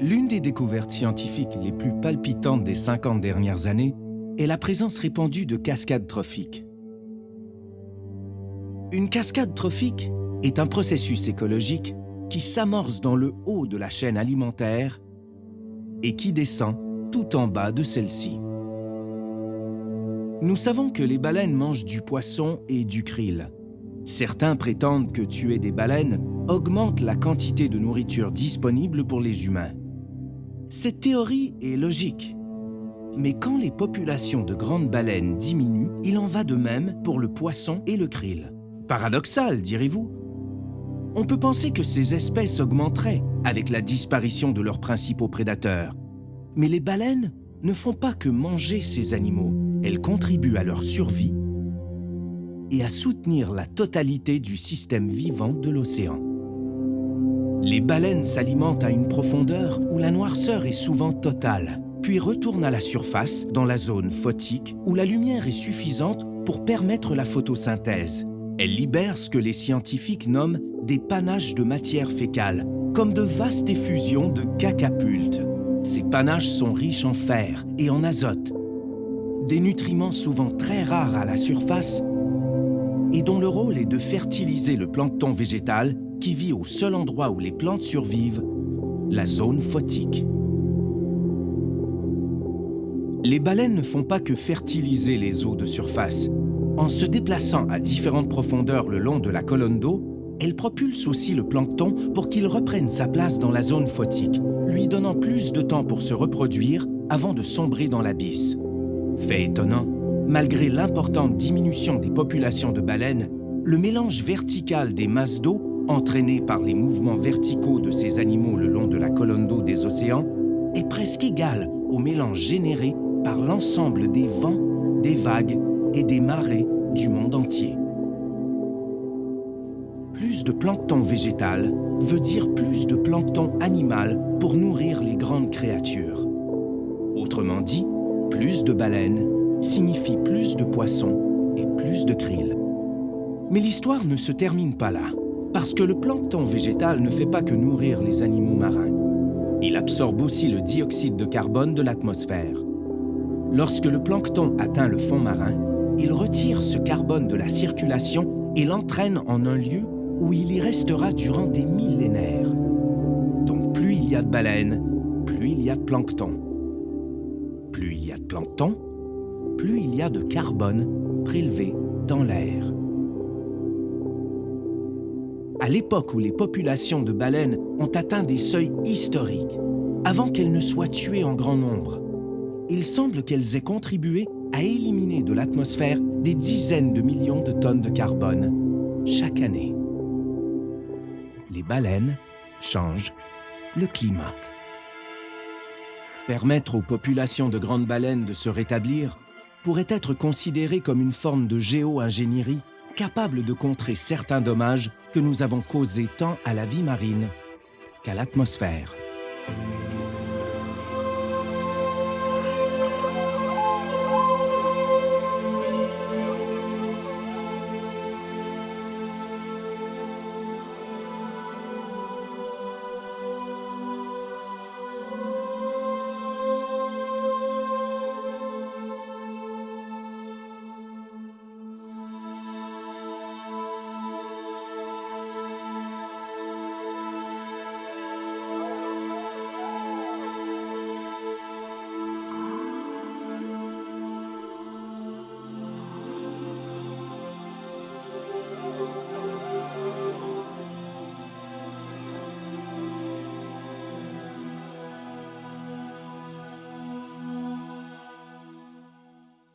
des découvertes scientifiques les plus palpitantes des 50 dernières années est la présence répandue de cascades trophiques. Une cascade trophique est un processus écologique qui s'amorce dans le haut de la chaîne alimentaire et qui descend tout en bas de celle-ci. Nous savons que les baleines mangent du poisson et du krill. Certains prétendent que tuer des baleines augmente la quantité de nourriture disponible pour les humains. Cette théorie est logique. Mais quand les populations de grandes baleines diminuent, il en va de même pour le poisson et le krill. Paradoxal, direz-vous On peut penser que ces espèces augmenteraient avec la disparition de leurs principaux prédateurs. Mais les baleines ne font pas que manger ces animaux, elles contribuent à leur survie et à soutenir la totalité du système vivant de l'océan. Les baleines s'alimentent à une profondeur où la noirceur est souvent totale, puis retournent à la surface, dans la zone photique, où la lumière est suffisante pour permettre la photosynthèse. Elles libèrent ce que les scientifiques nomment des panaches de matière fécale, comme de vastes effusions de cacapultes. Ces panaches sont riches en fer et en azote, des nutriments souvent très rares à la surface et dont le rôle est de fertiliser le plancton végétal qui vit au seul endroit où les plantes survivent, la zone photique. Les baleines ne font pas que fertiliser les eaux de surface. En se déplaçant à différentes profondeurs le long de la colonne d'eau, elles propulsent aussi le plancton pour qu'il reprenne sa place dans la zone photique, lui donnant plus de temps pour se reproduire avant de sombrer dans l'abysse. Fait étonnant, malgré l'importante diminution des populations de baleines, le mélange vertical des masses d'eau entraîné par les mouvements verticaux de ces animaux le long de la colonne d'eau des océans, est presque égal au mélange généré par l'ensemble des vents, des vagues et des marées du monde entier. Plus de plancton végétal veut dire plus de plancton animal pour nourrir les grandes créatures. Autrement dit, plus de baleines signifie plus de poissons et plus de krill. Mais l'histoire ne se termine pas là. Parce que le plancton végétal ne fait pas que nourrir les animaux marins. Il absorbe aussi le dioxyde de carbone de l'atmosphère. Lorsque le plancton atteint le fond marin, il retire ce carbone de la circulation et l'entraîne en un lieu où il y restera durant des millénaires. Donc plus il y a de baleines, plus il y a de plancton. Plus il y a de plancton, plus il y a de carbone prélevé dans l'air. À l'époque où les populations de baleines ont atteint des seuils historiques, avant qu'elles ne soient tuées en grand nombre, il semble qu'elles aient contribué à éliminer de l'atmosphère des dizaines de millions de tonnes de carbone chaque année. Les baleines changent le climat. Permettre aux populations de grandes baleines de se rétablir pourrait être considéré comme une forme de géo-ingénierie capable de contrer certains dommages que nous avons causés tant à la vie marine qu'à l'atmosphère.